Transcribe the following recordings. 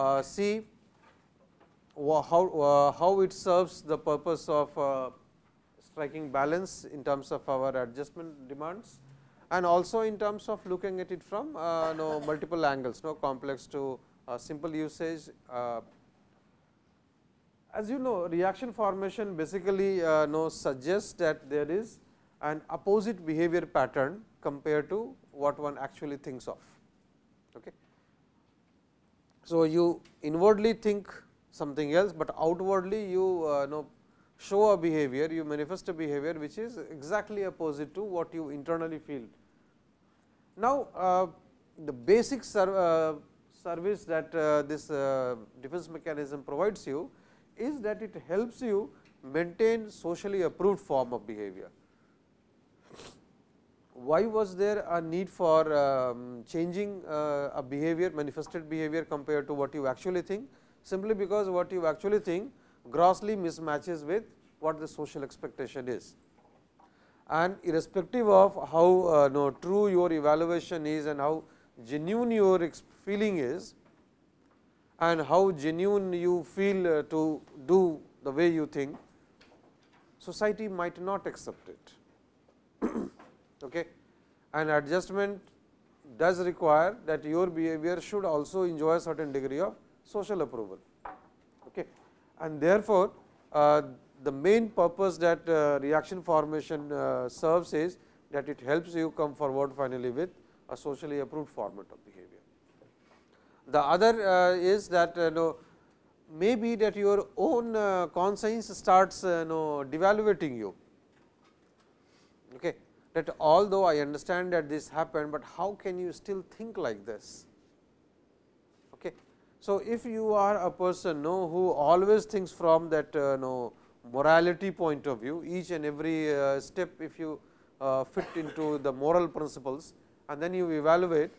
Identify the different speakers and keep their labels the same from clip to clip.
Speaker 1: uh, see how, uh, how it serves the purpose of uh, striking balance in terms of our adjustment demands and also in terms of looking at it from uh, no multiple angles, no complex to uh, simple usage. Uh, as you know reaction formation basically uh, suggests that there is an opposite behavior pattern compared to what one actually thinks of. Okay. So, you inwardly think something else, but outwardly you uh, know show a behavior, you manifest a behavior which is exactly opposite to what you internally feel. Now, uh, the basic uh, service that uh, this uh, defense mechanism provides you is that it helps you maintain socially approved form of behavior. Why was there a need for um, changing uh, a behavior manifested behavior compared to what you actually think? Simply because what you actually think grossly mismatches with what the social expectation is. And irrespective of how uh, no, true your evaluation is and how genuine your feeling is and how genuine you feel uh, to do the way you think, society might not accept it. Okay. And adjustment does require that your behavior should also enjoy a certain degree of social approval. Okay. And therefore, uh, the main purpose that uh, reaction formation uh, serves is that it helps you come forward finally with a socially approved format of behavior. The other uh, is that uh, know, maybe that your own uh, conscience starts uh, know, devaluating you. That although I understand that this happened, but how can you still think like this? Okay. So, if you are a person know, who always thinks from that uh, know, morality point of view, each and every uh, step if you uh, fit into the moral principles and then you evaluate,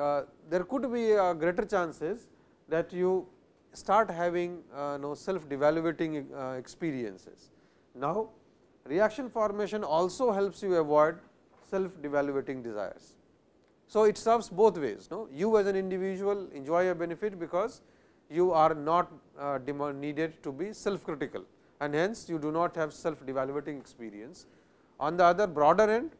Speaker 1: uh, there could be greater chances that you start having uh, know, self devaluating uh, experiences. Now, reaction formation also helps you avoid self devaluating desires. So, it serves both ways. No? You as an individual enjoy a benefit because you are not uh, needed to be self critical and hence you do not have self devaluating experience. On the other broader end,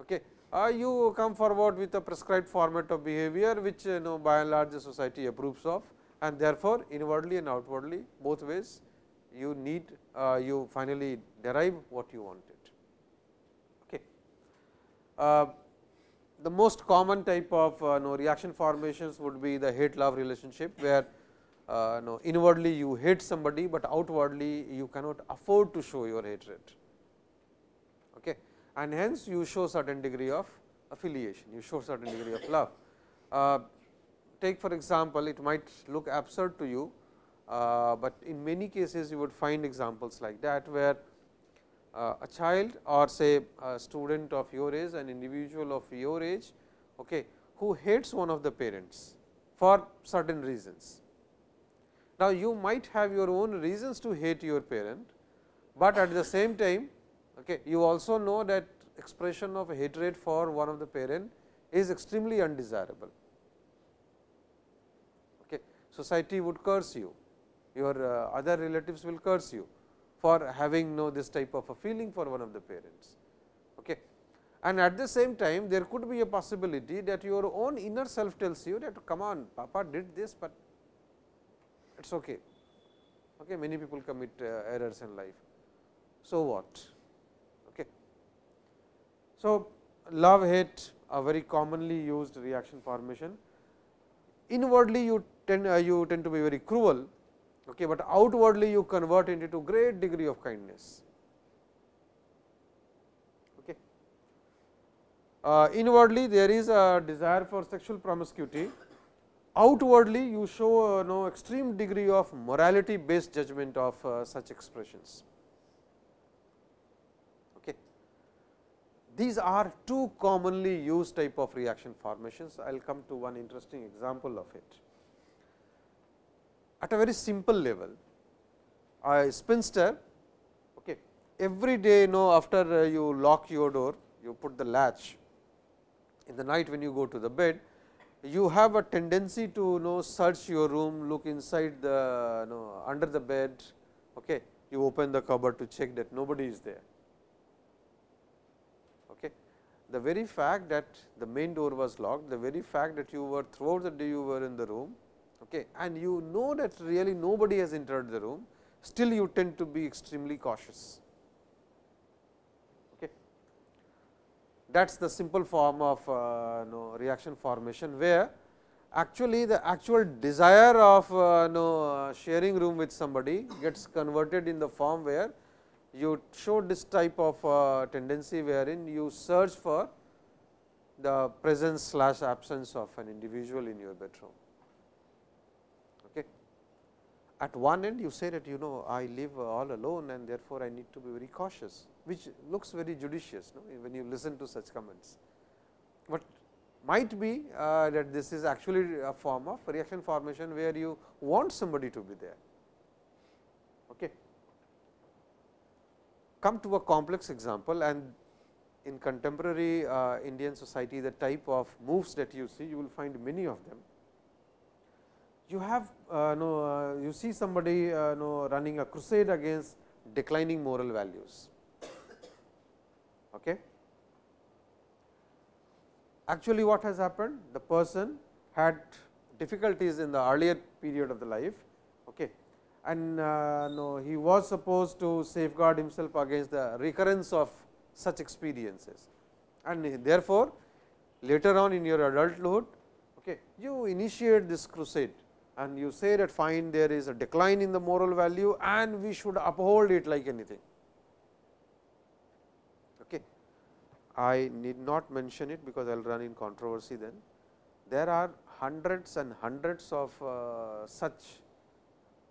Speaker 1: okay, uh, you come forward with a prescribed format of behavior, which you know by and large the society approves of and therefore, inwardly and outwardly both ways you need uh, you finally derive what you wanted. Okay. Uh, the most common type of uh, no reaction formations would be the hate love relationship, where uh, no inwardly you hate somebody, but outwardly you cannot afford to show your hatred. Okay. And hence, you show certain degree of affiliation, you show certain degree of love. Uh, take for example, it might look absurd to you, but in many cases you would find examples like that, where uh, a child or say a student of your age, an individual of your age, okay, who hates one of the parents for certain reasons. Now, you might have your own reasons to hate your parent, but at the same time okay, you also know that expression of hatred for one of the parent is extremely undesirable. Okay. Society would curse you, your uh, other relatives will curse you for having know this type of a feeling for one of the parents. Okay. And at the same time there could be a possibility that your own inner self tells you that come on papa did this, but it is okay. okay. Many people commit uh, errors in life. So, what? Okay. So, love hate a very commonly used reaction formation. Inwardly you tend uh, you tend to be very cruel okay, but outwardly you convert it into great degree of kindness. Okay. Uh, inwardly there is a desire for sexual promiscuity, outwardly you show uh, no extreme degree of morality based judgment of uh, such expressions. Okay. These are two commonly used type of reaction formations. I will come to one interesting example of it at a very simple level. A spinster okay, every day you know after uh, you lock your door, you put the latch in the night when you go to the bed, you have a tendency to you know search your room, look inside the you know, under the bed, okay. you open the cupboard to check that nobody is there. Okay. The very fact that the main door was locked, the very fact that you were throughout the day you were in the room okay, and you know that really nobody has entered the room, still you tend to be extremely cautious. that is the simple form of uh, know, reaction formation, where actually the actual desire of uh, know, sharing room with somebody gets converted in the form where you show this type of uh, tendency wherein you search for the presence slash absence of an individual in your bedroom. At one end you say that you know I live all alone and therefore, I need to be very cautious which looks very judicious no? when you listen to such comments. But might be uh, that this is actually a form of reaction formation, where you want somebody to be there. Okay. Come to a complex example and in contemporary uh, Indian society, the type of moves that you see, you will find many of them. You have uh, no, uh, you see somebody uh, no, running a crusade against declining moral values. Okay. Actually, what has happened? The person had difficulties in the earlier period of the life okay. and uh, no, he was supposed to safeguard himself against the recurrence of such experiences. And therefore, later on in your adulthood, okay, you initiate this crusade and you say that fine there is a decline in the moral value and we should uphold it like anything. Okay. I need not mention it, because I will run in controversy then. There are hundreds and hundreds of uh, such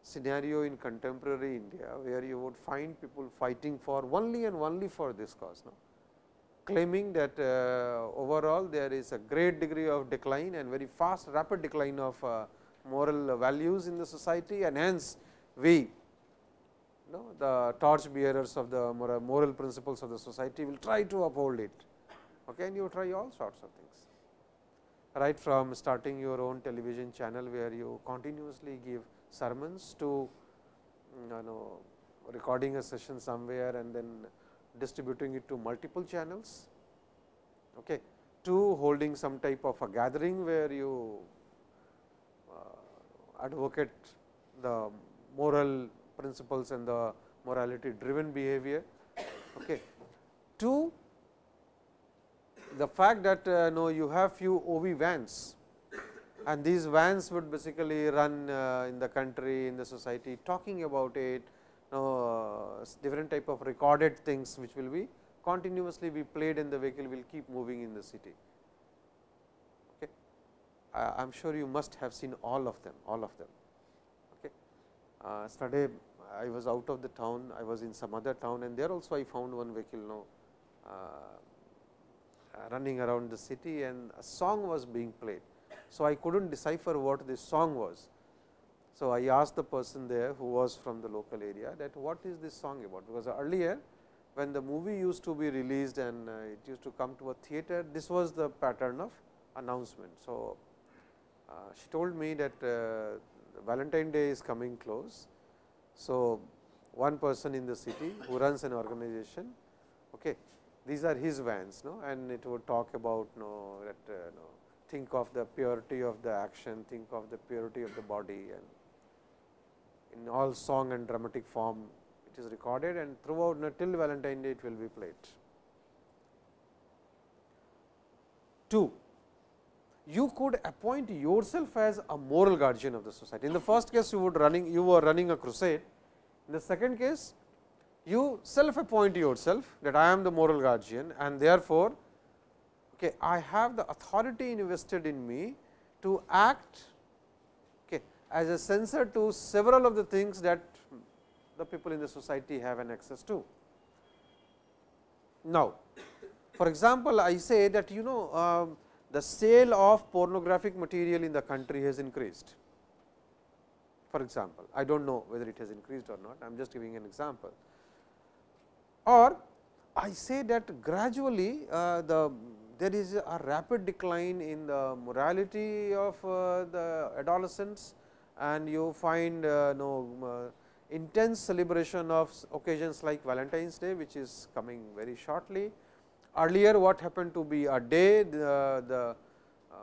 Speaker 1: scenario in contemporary India, where you would find people fighting for only and only for this cause, no? claiming that uh, overall there is a great degree of decline and very fast rapid decline of uh, moral values in the society and hence we know, the torch bearers of the moral principles of the society will try to uphold it. Okay, and you try all sorts of things. Right from starting your own television channel, where you continuously give sermons to mm, you know recording a session somewhere and then distributing it to multiple channels. Okay, to holding some type of a gathering where you advocate the moral principles and the morality driven behavior. Okay. To the fact that uh, no, you have few OV vans and these vans would basically run uh, in the country, in the society talking about it, uh, different type of recorded things which will be continuously be played in the vehicle will keep moving in the city. I am sure you must have seen all of them, all of them. Okay. Uh, yesterday I was out of the town, I was in some other town and there also I found one vehicle now uh, running around the city and a song was being played. So, I could not decipher what this song was. So, I asked the person there who was from the local area that what is this song about, because earlier when the movie used to be released and uh, it used to come to a theater, this was the pattern of announcement. So, she told me that uh, Valentine Day is coming close so, one person in the city who runs an organization, okay, these are his vans no? and it would talk about no, that uh, no, think of the purity of the action, think of the purity of the body and in all song and dramatic form it is recorded and throughout no, till Valentine Day it will be played. 2 you could appoint yourself as a moral guardian of the society. In the first case, you would running you were running a crusade. In the second case, you self appoint yourself that I am the moral guardian and therefore, okay, I have the authority invested in me to act okay, as a censor to several of the things that the people in the society have an access to. Now, for example, I say that you know uh, the sale of pornographic material in the country has increased. For example, I do not know whether it has increased or not, I am just giving an example. Or I say that gradually uh, the there is a rapid decline in the morality of uh, the adolescents and you find uh, no uh, intense celebration of occasions like Valentine's Day, which is coming very shortly. Earlier what happened to be a day, the, the uh,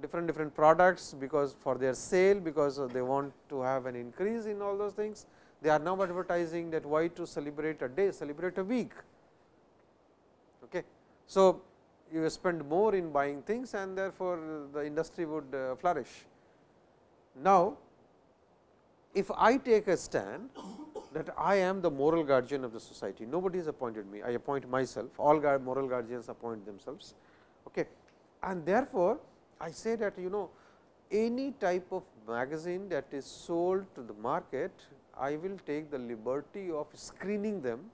Speaker 1: different different products because for their sale, because they want to have an increase in all those things. They are now advertising that why to celebrate a day, celebrate a week. Okay. So, you spend more in buying things and therefore, the industry would uh, flourish. Now, if I take a stand that I am the moral guardian of the society, nobody has appointed me, I appoint myself, all moral guardians appoint themselves. Okay. And therefore, I say that you know any type of magazine that is sold to the market, I will take the liberty of screening them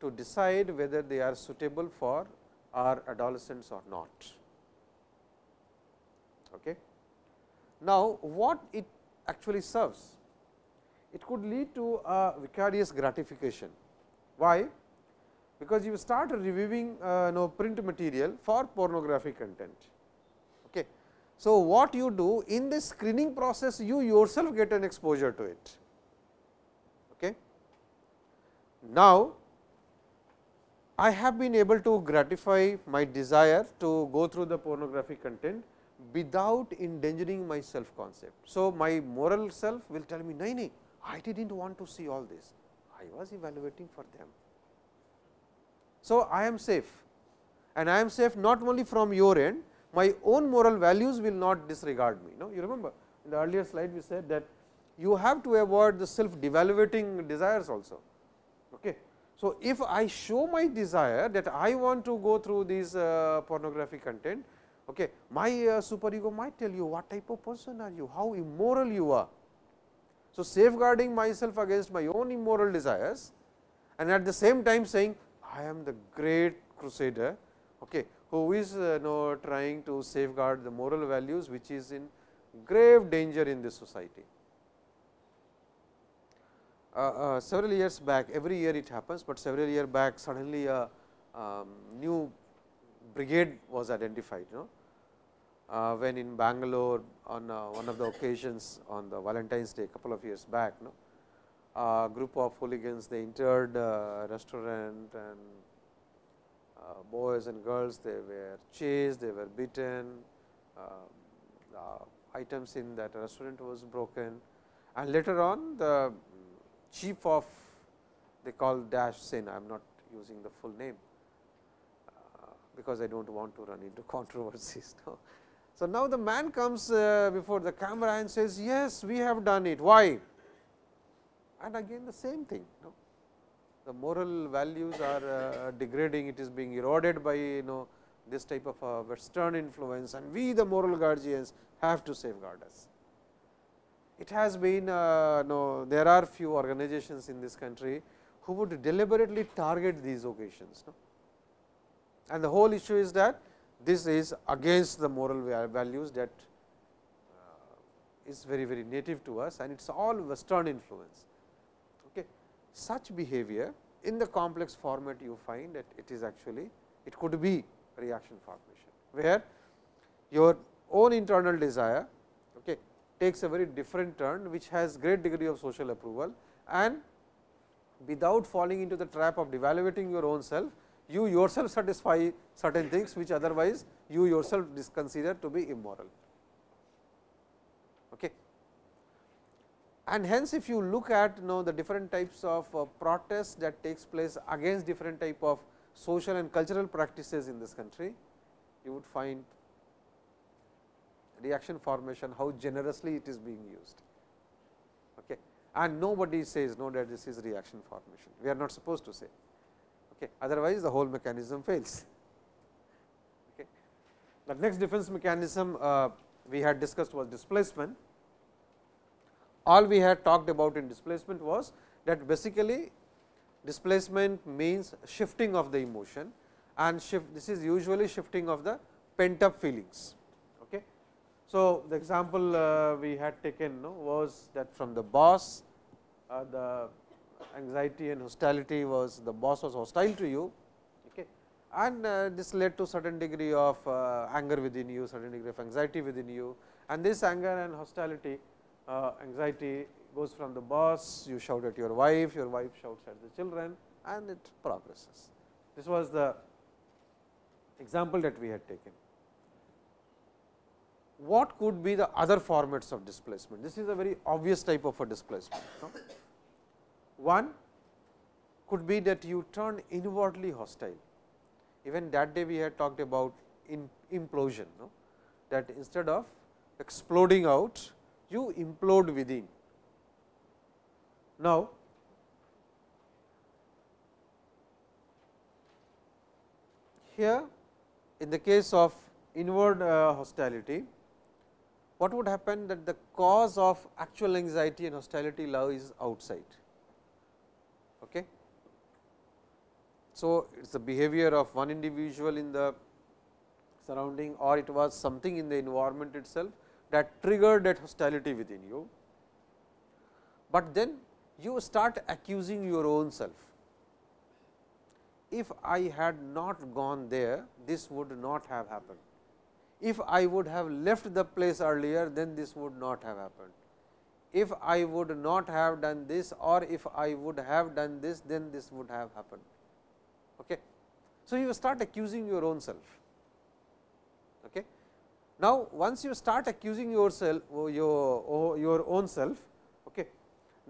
Speaker 1: to decide whether they are suitable for our adolescents or not. Okay. Now, what it actually serves? It could lead to a vicarious gratification. Why? Because you start reviewing uh, know, print material for pornographic content. Okay. So, what you do in this screening process, you yourself get an exposure to it. Okay. Now, I have been able to gratify my desire to go through the pornographic content without endangering my self concept. So, my moral self will tell me, nahi, nahi, I did not want to see all this, I was evaluating for them. So, I am safe and I am safe not only from your end, my own moral values will not disregard me. No? You remember in the earlier slide we said that you have to avoid the self devaluating desires also. Okay. So, if I show my desire that I want to go through this uh, pornographic content, okay, my uh, super ego might tell you what type of person are you, how immoral you are. So, safeguarding myself against my own immoral desires and at the same time saying I am the great crusader okay, who is uh, know, trying to safeguard the moral values which is in grave danger in this society. Uh, uh, several years back every year it happens, but several year back suddenly a um, new brigade was identified you know, uh, when in Bangalore on uh, one of the occasions on the Valentine's Day couple of years back. Know, a group of hooligans they entered a restaurant and uh, boys and girls they were chased, they were beaten, um, items in that restaurant was broken and later on the chief of they call dash Sen, I am not using the full name, uh, because I do not want to run into controversies. No. So, now the man comes uh, before the camera and says, yes, we have done it. Why? And again the same thing. The moral values are uh, degrading, it is being eroded by you know this type of a western influence and we the moral guardians have to safeguard us it has been uh, no, there are few organizations in this country who would deliberately target these occasions. No? And the whole issue is that this is against the moral values that uh, very very native to us and it is all western influence. Okay. Such behavior in the complex format you find that it is actually it could be reaction formation, where your own internal desire okay, takes a very different turn which has great degree of social approval and without falling into the trap of devaluating your own self, you yourself satisfy certain things which otherwise you yourself consider to be immoral. Okay. And hence, if you look at you know, the different types of uh, protests that takes place against different type of social and cultural practices in this country, you would find reaction formation, how generously it is being used. Okay. And nobody says no that this is reaction formation, we are not supposed to say. Okay. Otherwise, the whole mechanism fails. Okay. The next defense mechanism uh, we had discussed was displacement. All we had talked about in displacement was that basically displacement means shifting of the emotion and shift this is usually shifting of the pent up feelings. So, the example uh, we had taken no, was that from the boss, uh, the anxiety and hostility was the boss was hostile to you okay. and uh, this led to certain degree of uh, anger within you, certain degree of anxiety within you and this anger and hostility uh, anxiety goes from the boss, you shout at your wife, your wife shouts at the children and it progresses. This was the example that we had taken. What could be the other formats of displacement? This is a very obvious type of a displacement. No? One could be that you turn inwardly hostile. Even that day we had talked about implosion, no? that instead of exploding out, you implode within. Now, here in the case of inward uh, hostility, what would happen that the cause of actual anxiety and hostility lies outside. Okay. So, it is the behavior of one individual in the surrounding or it was something in the environment itself that triggered that hostility within you. But then you start accusing your own self. If I had not gone there, this would not have happened. If I would have left the place earlier, then this would not have happened. If I would not have done this or if I would have done this, then this would have happened. Okay. So, you start accusing your own self. Okay. Now, once you start accusing yourself, your, your own self, okay,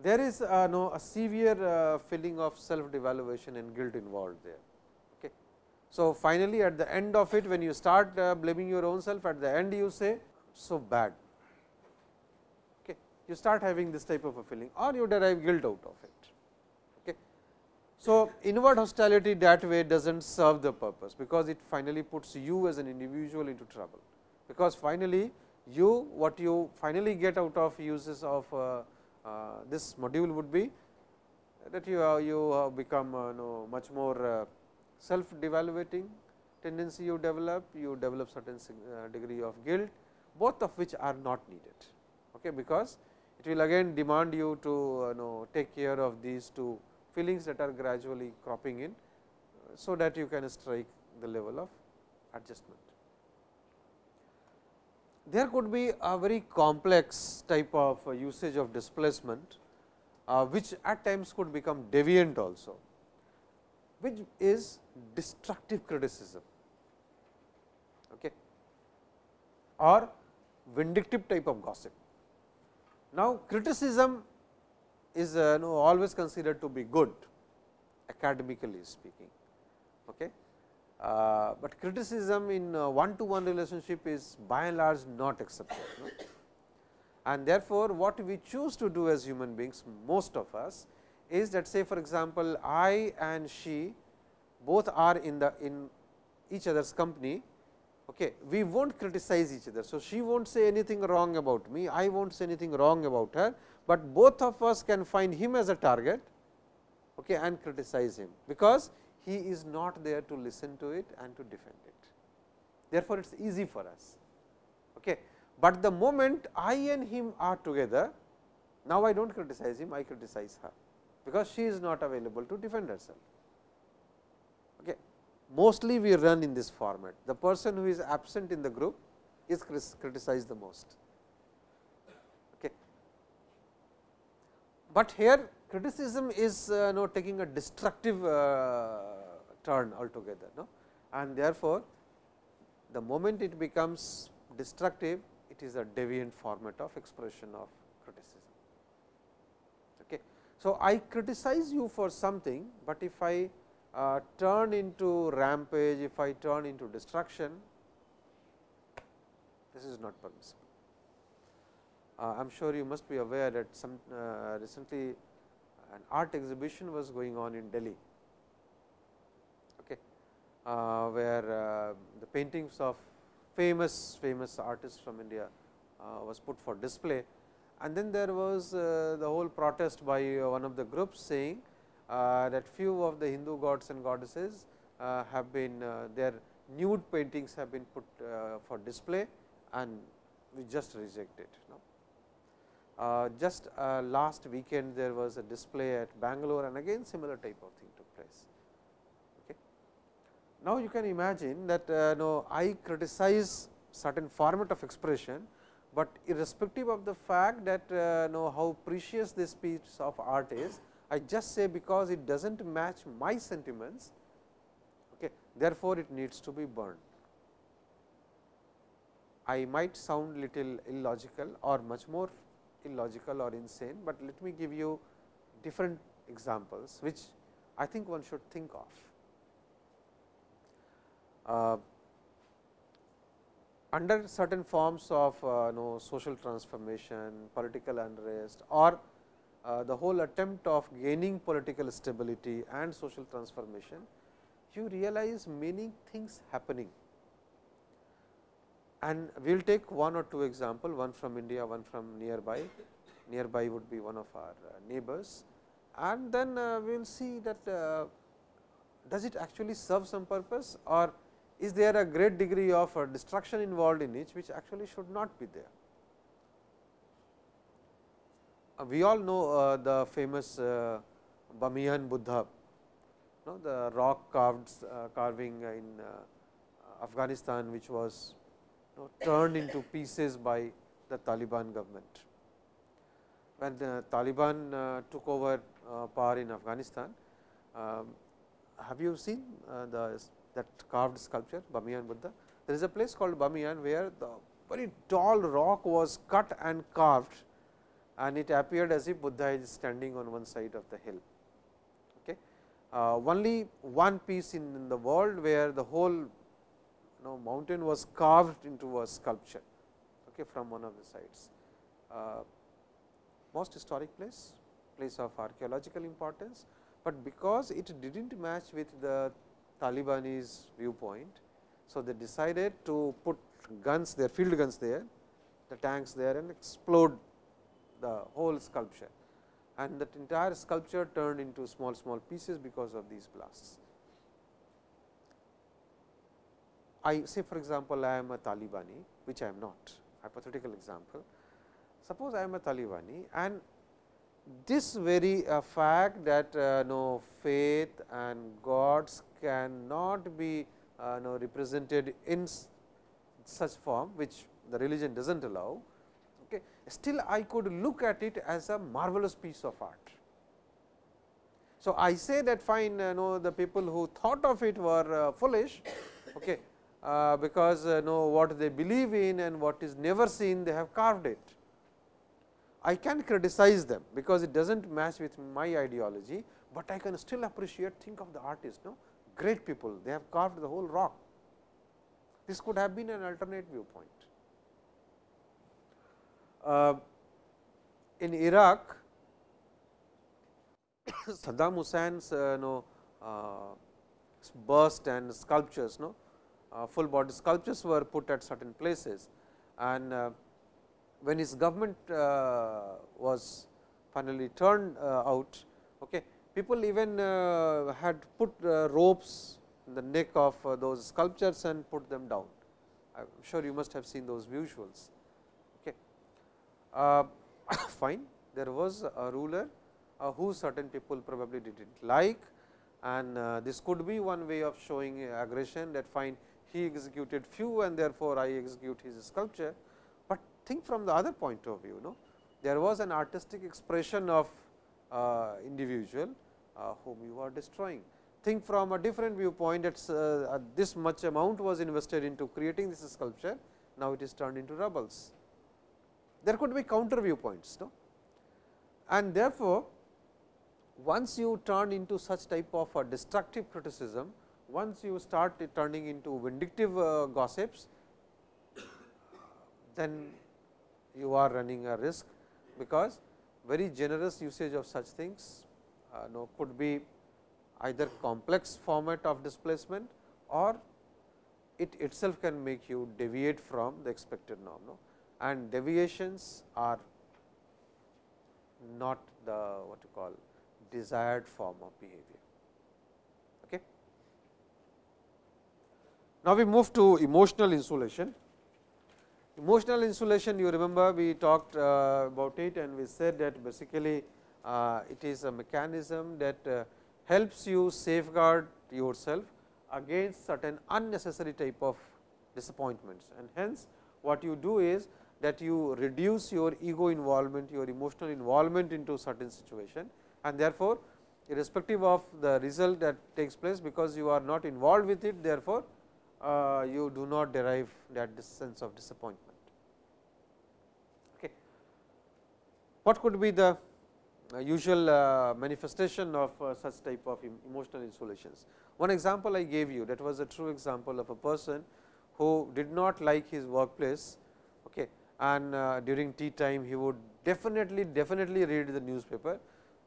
Speaker 1: there is uh, no a severe uh, feeling of self devaluation and guilt involved there. Okay. So, finally, at the end of it when you start uh, blaming your own self at the end you say so bad. Okay. You start having this type of a feeling or you derive guilt out of it. So, inward hostility that way does not serve the purpose, because it finally puts you as an individual into trouble, because finally you what you finally get out of uses of uh, uh, this module would be that you have, you have become uh, know, much more uh, self devaluating tendency you develop, you develop certain degree of guilt, both of which are not needed. Okay, because it will again demand you to know take care of these two feelings that are gradually cropping in, so that you can strike the level of adjustment there could be a very complex type of usage of displacement, uh, which at times could become deviant also, which is destructive criticism okay, or vindictive type of gossip. Now, criticism is uh, no, always considered to be good academically speaking. Okay. Uh, but criticism in one to one relationship is by and large not accepted. No? And therefore, what we choose to do as human beings most of us is that say for example, I and she both are in the in each other's company, okay, we will not criticize each other. So, she will not say anything wrong about me, I will not say anything wrong about her, but both of us can find him as a target okay, and criticize him, because he is not there to listen to it and to defend it. Therefore, it is easy for us. Okay. But the moment I and him are together, now I do not criticize him, I criticize her, because she is not available to defend herself. Okay. Mostly we run in this format. The person who is absent in the group is criticized the most. Okay. But here criticism is uh, taking a destructive uh, turn altogether. No? And therefore, the moment it becomes destructive, it is a deviant format of expression of criticism. Okay. So, I criticize you for something, but if I uh, turn into rampage, if I turn into destruction, this is not permissible. Uh, I am sure you must be aware that some uh, recently an art exhibition was going on in Delhi, okay, uh, where uh, the paintings of famous famous artists from India uh, was put for display. And then there was uh, the whole protest by one of the groups saying that few of the Hindu gods and goddesses have been their nude paintings have been put for display and we just reject it. Uh, just uh, last weekend there was a display at Bangalore and again similar type of thing took place. Okay. Now, you can imagine that uh, no, I criticize certain format of expression, but irrespective of the fact that uh, know how precious this piece of art is, I just say because it does not match my sentiments, okay, therefore, it needs to be burned. I might sound little illogical or much more illogical or insane, but let me give you different examples, which I think one should think of. Uh, under certain forms of uh, know, social transformation, political unrest or uh, the whole attempt of gaining political stability and social transformation, you realize many things happening. And we will take one or two example, one from India, one from nearby, nearby would be one of our uh, neighbors. And then uh, we will see that uh, does it actually serve some purpose or is there a great degree of destruction involved in it, which actually should not be there. We all know the famous Bamiyan Buddha, no, the rock carved carving in Afghanistan, which was know, turned into pieces by the Taliban government. When the Taliban took over power in Afghanistan, um, have you seen the that carved sculpture Bamiyan Buddha. There is a place called Bamiyan where the very tall rock was cut and carved and it appeared as if Buddha is standing on one side of the hill. Okay. Uh, only one piece in, in, the world where the whole know, mountain was carved into a sculpture okay, from one of the sides. Uh, most historic place, place of archaeological importance, but because it did not match with the Talibanese viewpoint. So, they decided to put guns their field guns there, the tanks there and explode the whole sculpture and that entire sculpture turned into small small pieces because of these blasts. I say for example, I am a Talibani which I am not hypothetical example. Suppose I am a Talibani and this very uh, fact that uh, no faith and gods cannot be uh, no represented in such form which the religion does not allow, okay, still I could look at it as a marvelous piece of art. So, I say that fine you know the people who thought of it were uh, foolish okay, uh, because uh, know what they believe in and what is never seen they have carved it. I can criticize them because it does not match with my ideology, but I can still appreciate think of the artist no great people they have carved the whole rock. This could have been an alternate viewpoint. Uh, in Iraq, Saddam Hussein's uh, no, uh, bust and sculptures, no, full body sculptures were put at certain places and uh, when his government uh, was finally turned uh, out, okay, people even uh, had put ropes in the neck of those sculptures and put them down. I am sure you must have seen those visuals. Okay. fine, there was a ruler who certain people probably did not like and uh, this could be one way of showing aggression that fine he executed few and therefore, I execute his sculpture but think from the other point of view. No? There was an artistic expression of uh, individual uh, whom you are destroying. Think from a different viewpoint that uh, this much amount was invested into creating this sculpture, now it is turned into rubbles. There could be counter viewpoints. No? And therefore, once you turn into such type of a destructive criticism, once you start turning into vindictive uh, gossips, then you are running a risk, because very generous usage of such things uh, know, could be either complex format of displacement or it itself can make you deviate from the expected norm. No? And deviations are not the what you call desired form of behavior. Okay. Now, we move to emotional insulation. Emotional insulation you remember we talked uh, about it and we said that basically uh, it is a mechanism that uh, helps you safeguard yourself against certain unnecessary type of disappointments and hence what you do is that you reduce your ego involvement, your emotional involvement into certain situation and therefore, irrespective of the result that takes place because you are not involved with it therefore, uh, you do not derive that sense of disappointment. Okay. What could be the uh, usual uh, manifestation of uh, such type of emotional insulations? One example I gave you that was a true example of a person who did not like his workplace okay, and uh, during tea time he would definitely definitely read the newspaper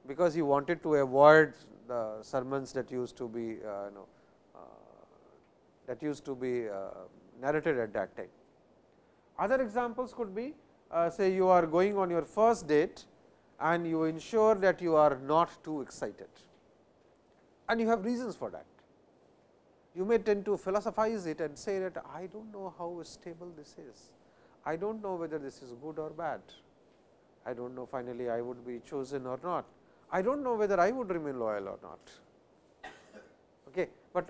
Speaker 1: because he wanted to avoid the sermons that used to be uh, you know, that used to be uh, narrated at that time. Other examples could be uh, say you are going on your first date and you ensure that you are not too excited and you have reasons for that. You may tend to philosophize it and say that I do not know how stable this is, I do not know whether this is good or bad, I do not know finally I would be chosen or not. I do not know whether I would remain loyal or not. Okay. But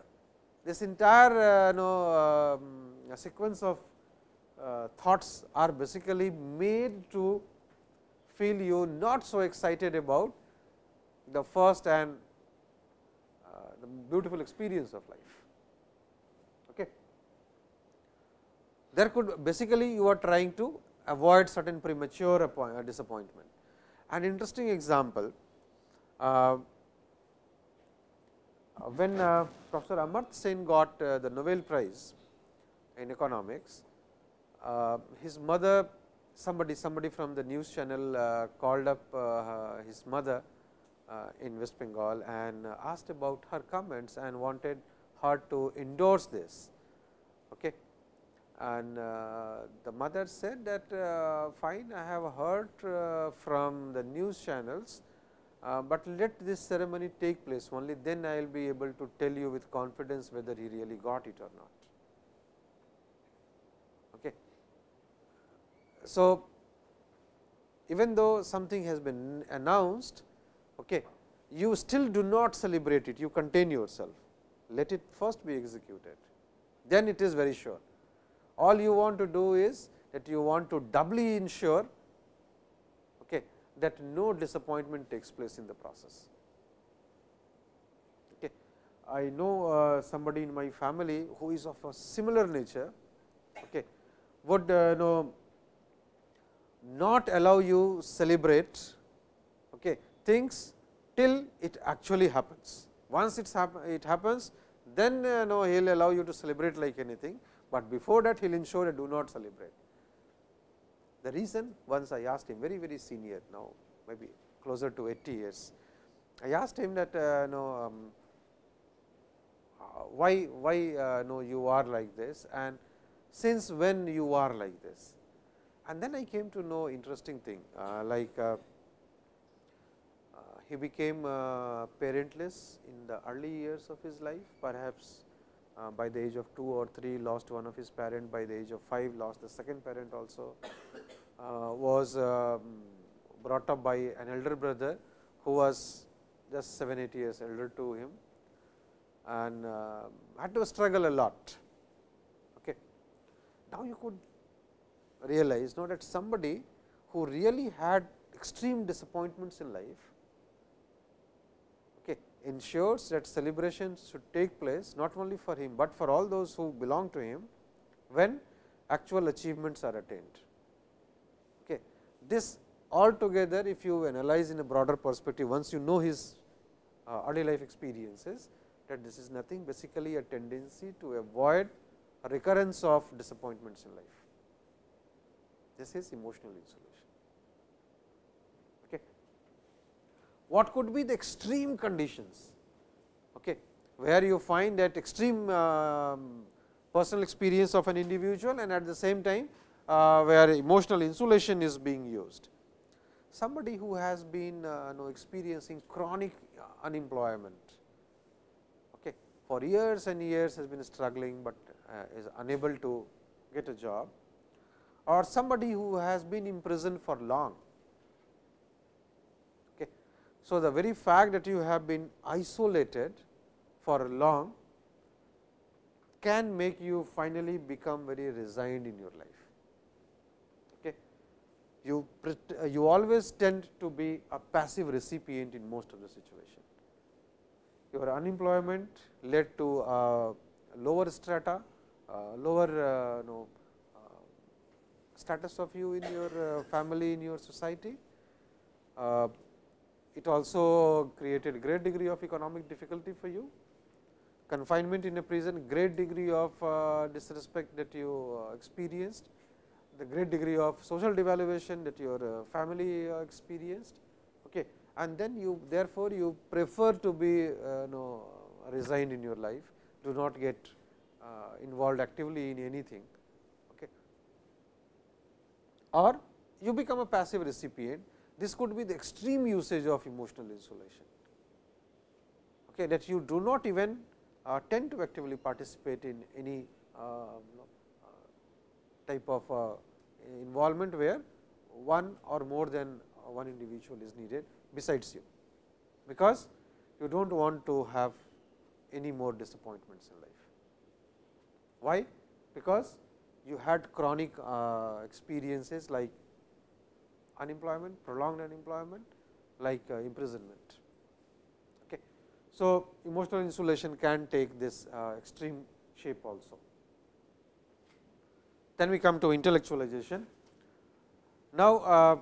Speaker 1: this entire uh, know, um, sequence of uh, thoughts are basically made to feel you not so excited about the first and uh, the beautiful experience of life. Okay. There could basically you are trying to avoid certain premature disappointment. An interesting example uh, when uh, Professor Amartya Sen got uh, the Nobel Prize in economics, his mother somebody somebody from the news channel called up his mother in West Bengal and asked about her comments and wanted her to endorse this. Okay. And uh, the mother said that uh, fine I have heard uh, from the news channels uh, but let this ceremony take place only then I will be able to tell you with confidence whether he really got it or not. Okay. So, even though something has been announced, okay, you still do not celebrate it, you contain yourself, let it first be executed, then it is very sure. All you want to do is that you want to doubly ensure that no disappointment takes place in the process. Okay. I know uh, somebody in my family who is of a similar nature okay, would uh, know not allow you celebrate okay, things till it actually happens. Once it's hap it happens, then uh, no, he will allow you to celebrate like anything, but before that he will ensure that do not celebrate. The reason once I asked him very very senior now maybe closer to 80 years. I asked him that uh, know, um, uh, why why uh, no you are like this and since when you are like this. And then I came to know interesting thing uh, like uh, uh, he became parentless in the early years of his life perhaps uh, by the age of 2 or 3 lost one of his parent, by the age of 5 lost the second parent also, uh, was um, brought up by an elder brother who was just 7, 8 years elder to him and uh, had to struggle a lot. Okay. Now, you could realize now that somebody who really had extreme disappointments in life ensures that celebrations should take place not only for him, but for all those who belong to him when actual achievements are attained. Okay. This altogether if you analyze in a broader perspective once you know his uh, early life experiences that this is nothing basically a tendency to avoid a recurrence of disappointments in life. This is emotional insulation. What could be the extreme conditions okay, where you find that extreme uh, personal experience of an individual and at the same time uh, where emotional insulation is being used. Somebody who has been uh, know, experiencing chronic unemployment okay, for years and years has been struggling, but uh, is unable to get a job or somebody who has been imprisoned for long So, the very fact that you have been isolated for long can make you finally become very resigned in your life. Okay. You, you always tend to be a passive recipient in most of the situation. Your unemployment led to uh, lower strata, uh, lower uh, no, uh, status of you in your uh, family, in your society. It also created great degree of economic difficulty for you confinement in a prison, great degree of uh, disrespect that you uh, experienced, the great degree of social devaluation that your uh, family experienced. Okay. And then you therefore, you prefer to be uh, know, resigned in your life, do not get involved actively in anything. Or you become a passive recipient, this could be the extreme usage of emotional insulation, okay, that you do not even uh, tend to actively participate in any uh, uh, type of involvement where one or more than one individual is needed besides you, because you do not want to have any more disappointments in life. Why? Because you had chronic uh, experiences like unemployment, prolonged unemployment, like uh, imprisonment. So, emotional insulation can take this uh, extreme shape also. Then we come to intellectualization. Now, uh,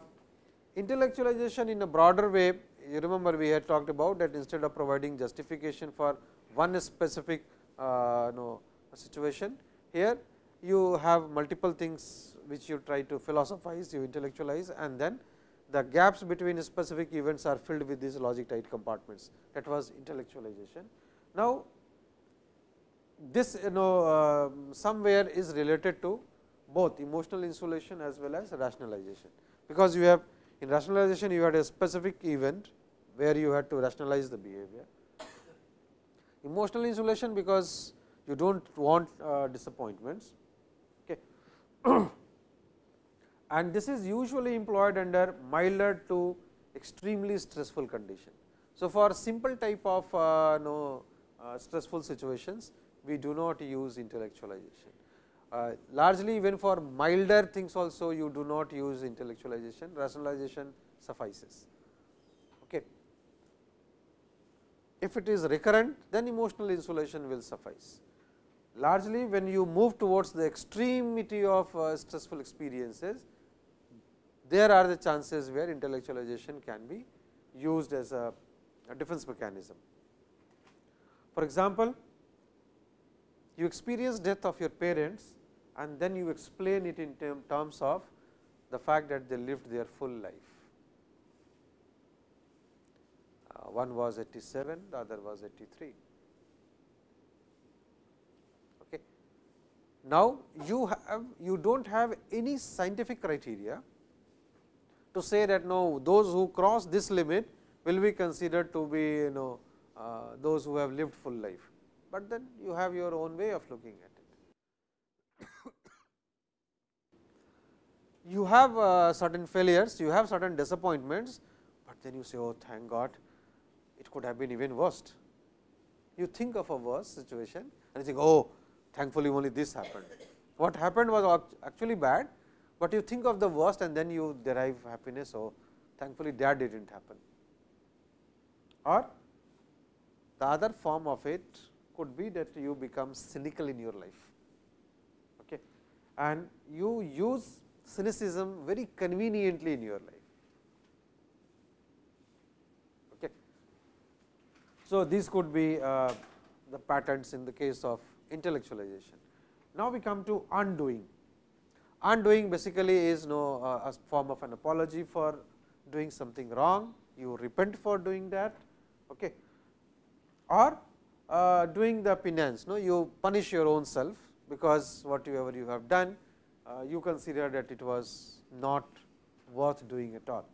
Speaker 1: intellectualization in a broader way, you remember we had talked about that instead of providing justification for one specific uh, no, situation, here you have multiple things which you try to philosophize, you intellectualize and then the gaps between specific events are filled with these logic tight compartments that was intellectualization. Now, this you know uh, somewhere is related to both emotional insulation as well as rationalization, because you have in rationalization you had a specific event where you had to rationalize the behavior. Emotional insulation because you do not want uh, disappointments. Okay. and this is usually employed under milder to extremely stressful condition. So, for simple type of uh, no, uh, stressful situations, we do not use intellectualization. Uh, largely even for milder things also you do not use intellectualization, rationalization suffices. Okay. If it is recurrent, then emotional insulation will suffice. Largely when you move towards the extremity of uh, stressful experiences, there are the chances where intellectualization can be used as a, a defense mechanism. For example, you experience death of your parents and then you explain it in term, terms of the fact that they lived their full life. Uh, one was 87, the other was 83. Okay. Now, you have you do not have any scientific criteria to say that no those who cross this limit will be considered to be you know uh, those who have lived full life, but then you have your own way of looking at it. you have uh, certain failures, you have certain disappointments, but then you say oh thank God it could have been even worse. You think of a worse situation and you think oh thankfully only this happened. What happened was actually bad, but you think of the worst and then you derive happiness. So, thankfully, that did not happen or the other form of it could be that you become cynical in your life okay. and you use cynicism very conveniently in your life. Okay. So, these could be uh, the patterns in the case of intellectualization. Now, we come to undoing. Undoing basically is no uh, a form of an apology for doing something wrong, you repent for doing that okay. or uh, doing the penance, no, you punish your own self, because whatever you have done, uh, you consider that it was not worth doing at all.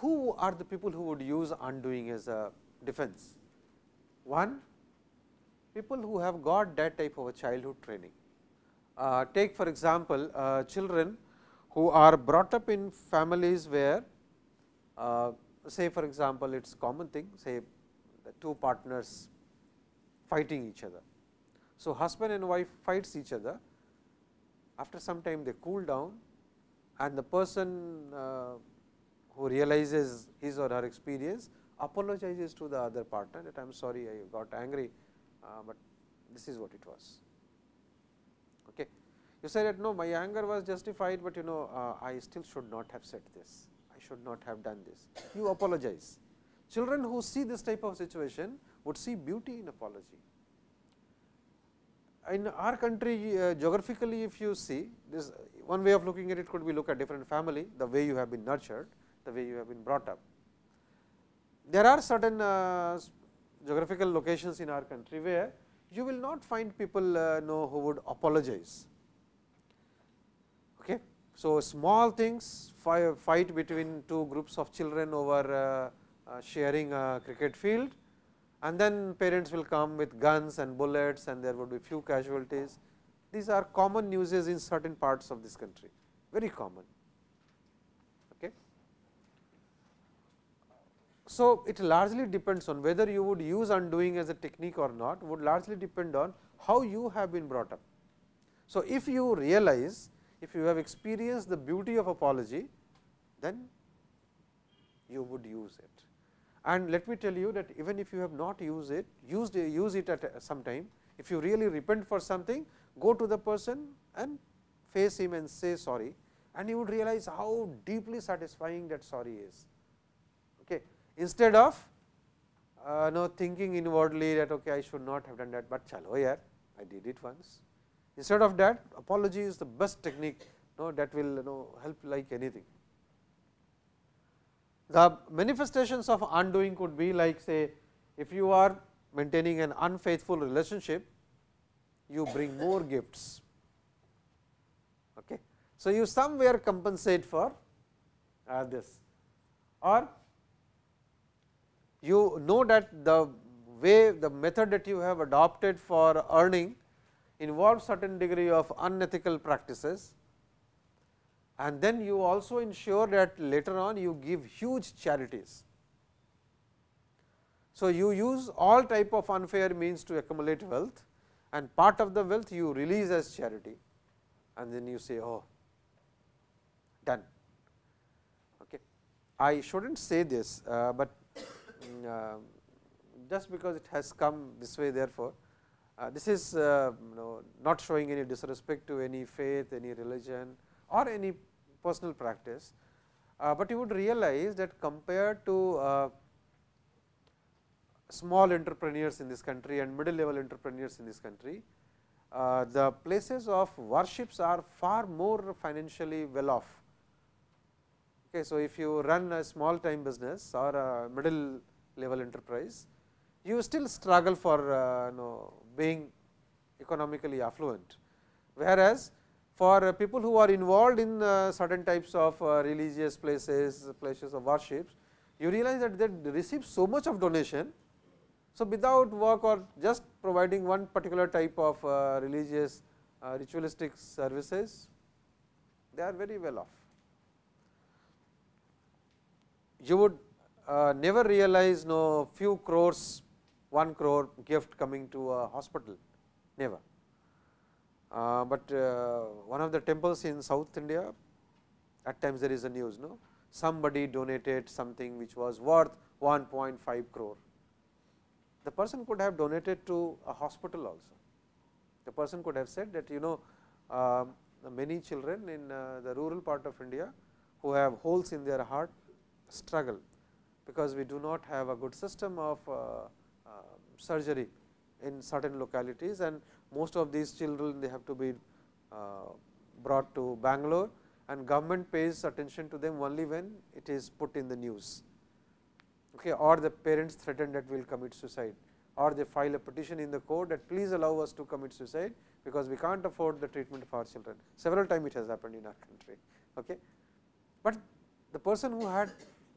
Speaker 1: Who are the people who would use undoing as a defense? One, people who have got that type of a childhood training. Uh, take for example, uh, children who are brought up in families where uh, say for example, it is common thing say the two partners fighting each other. So, husband and wife fights each other, after some time they cool down and the person uh, who realizes his or her experience apologizes to the other partner that I am sorry I got angry, uh, but this is what it was. Okay. You say that no my anger was justified, but you know uh, I still should not have said this, I should not have done this. You apologize. Children who see this type of situation would see beauty in apology. In our country uh, geographically if you see this one way of looking at it could be look at different family, the way you have been nurtured, the way you have been brought up. There are certain uh, geographical locations in our country where you will not find people uh, know who would apologize. Okay. So, small things fight between two groups of children over uh, uh, sharing a cricket field and then parents will come with guns and bullets and there would be few casualties. These are common uses in certain parts of this country, very common. Okay. So, it largely depends on whether you would use undoing as a technique or not would largely depend on how you have been brought up. So, if you realize if you have experienced the beauty of apology, then you would use it. And let me tell you that even if you have not used it, used use it at uh, some time, if you really repent for something, go to the person and face him and say sorry and you would realize how deeply satisfying that sorry is. Instead of uh, no thinking inwardly that okay, I should not have done that, but chalo yaar, I did it once. Instead of that, apology is the best technique no, that will you know, help like anything. The manifestations of undoing could be like say, if you are maintaining an unfaithful relationship, you bring more gifts. Okay. So, you somewhere compensate for uh, this or you know that the way the method that you have adopted for earning involves certain degree of unethical practices and then you also ensure that later on you give huge charities. So, you use all type of unfair means to accumulate wealth and part of the wealth you release as charity and then you say oh done. Okay. I should not say this, uh, but uh, just because it has come this way therefore, uh, this is uh, you know, not showing any disrespect to any faith, any religion or any personal practice, uh, but you would realize that compared to uh, small entrepreneurs in this country and middle level entrepreneurs in this country, uh, the places of worships are far more financially well off. Okay, so, if you run a small time business or a middle level enterprise, you still struggle for uh, you know, being economically affluent. Whereas, for people who are involved in uh, certain types of uh, religious places, places of worships, you realize that they receive so much of donation so, without work or just providing one particular type of uh, religious uh, ritualistic services, they are very well off. You would uh, never realize no few crores, 1 crore gift coming to a hospital, never. Uh, but uh, one of the temples in South India, at times there is a news, no somebody donated something which was worth 1.5 crore the person could have donated to a hospital also. The person could have said that you know uh, many children in uh, the rural part of India who have holes in their heart struggle, because we do not have a good system of uh, um, surgery in certain localities and most of these children they have to be uh, brought to Bangalore and government pays attention to them only when it is put in the news okay, or the parents threaten that we will commit suicide or they file a petition in the court that please allow us to commit suicide, because we can't afford the treatment of our children. Several times it has happened in our country. Okay. But the person who had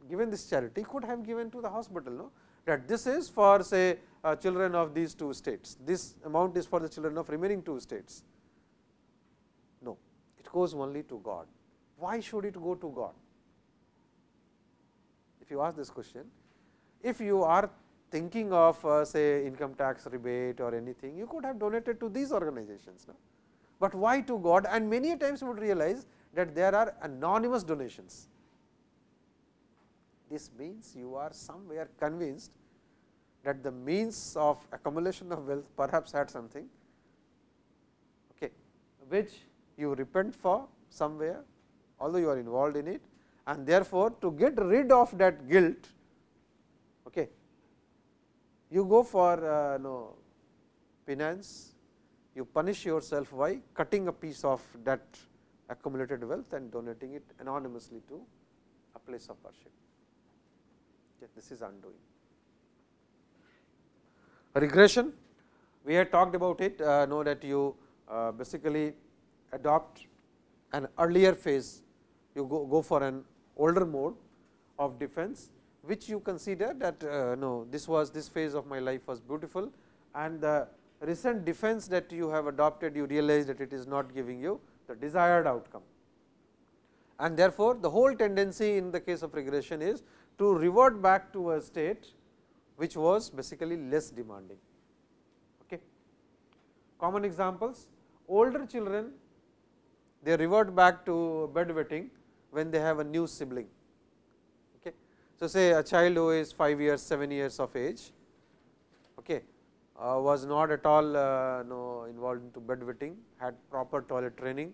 Speaker 1: given this charity could have given to the hospital no? that this is for say uh, children of these two states, this amount is for the children of remaining two states. No, it goes only to God. Why should it go to God? If you ask this question, if you are thinking of uh, say income tax rebate or anything, you could have donated to these organizations. No? But why to God? And many times you would realize that there are anonymous donations. This means you are somewhere convinced that the means of accumulation of wealth perhaps had something okay, which you repent for somewhere although you are involved in it and therefore, to get rid of that guilt okay, you go for uh, no penance, you punish yourself by cutting a piece of that accumulated wealth and donating it anonymously to a place of worship. Okay, this is undoing. Regression, we had talked about it, uh, know that you uh, basically adopt an earlier phase, you go, go for an older mode of defense, which you consider that uh, no this was this phase of my life was beautiful and the recent defense that you have adopted you realize that it is not giving you the desired outcome. And therefore, the whole tendency in the case of regression is to revert back to a state which was basically less demanding. Okay. Common examples older children they revert back to bedwetting when they have a new sibling. Okay. So, say a child who is 5 years 7 years of age okay, uh, was not at all uh, no, involved into bedwetting had proper toilet training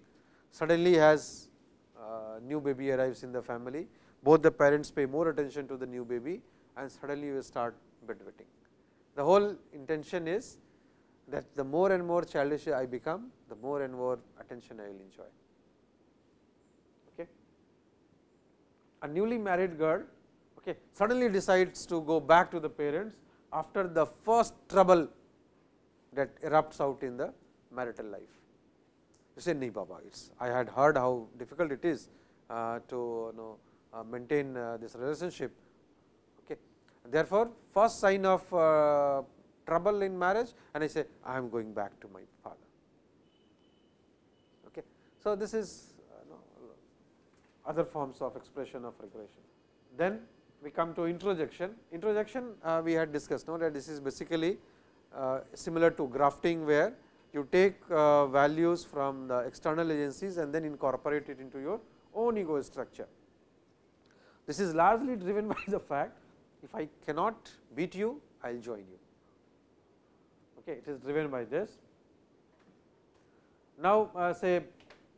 Speaker 1: suddenly has uh, new baby arrives in the family both the parents pay more attention to the new baby and suddenly you start bedwetting. The whole intention is that the more and more childish I become, the more and more attention I will enjoy. Okay. A newly married girl okay, suddenly decides to go back to the parents after the first trouble that erupts out in the marital life. You say, "Nee, Baba, it's I had heard how difficult it is uh, to you know, maintain uh, this relationship. Okay. Therefore, first sign of uh, trouble in marriage and I say I am going back to my father. Okay. So, this is uh, other forms of expression of regression. Then we come to introjection. Introjection uh, we had discussed now that this is basically uh, similar to grafting where you take uh, values from the external agencies and then incorporate it into your own ego structure. This is largely driven by the fact if I cannot beat you, I will join you. Okay, it is driven by this. Now, uh, say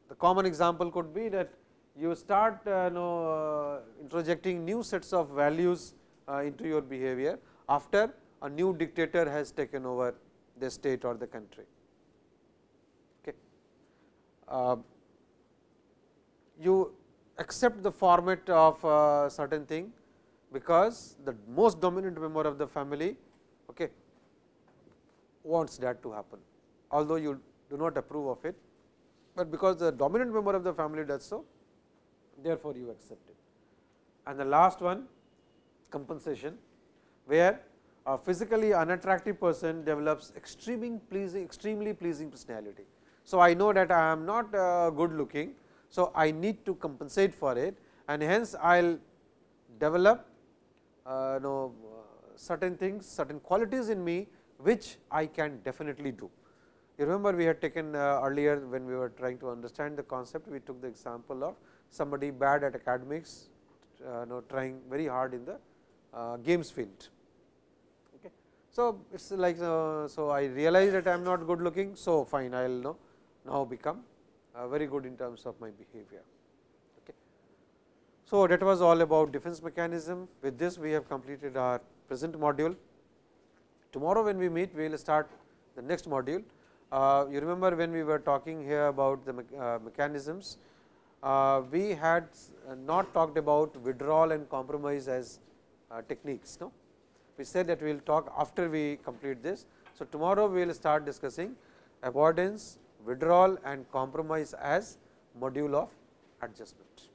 Speaker 1: the common example could be that you start uh, know, uh, introjecting new sets of values uh, into your behavior after a new dictator has taken over the state or the country. Okay. Uh, you accept the format of a certain thing, because the most dominant member of the family okay, wants that to happen, although you do not approve of it, but because the dominant member of the family does so, therefore, you accept it. And the last one compensation, where a physically unattractive person develops extremely pleasing, extremely pleasing personality. So, I know that I am not uh, good looking, so, I need to compensate for it and hence I will develop uh, know, certain things, certain qualities in me which I can definitely do. You remember we had taken uh, earlier when we were trying to understand the concept, we took the example of somebody bad at academics, uh, know, trying very hard in the uh, games field. So, it is like uh, so I realize that I am not good looking, so fine I will know now become uh, very good in terms of my behavior. Okay. So, that was all about defense mechanism. With this, we have completed our present module. Tomorrow, when we meet, we will start the next module. Uh, you remember when we were talking here about the me uh, mechanisms, uh, we had not talked about withdrawal and compromise as uh, techniques. No? We said that we will talk after we complete this. So, tomorrow we will start discussing avoidance, withdrawal and compromise as module of adjustment.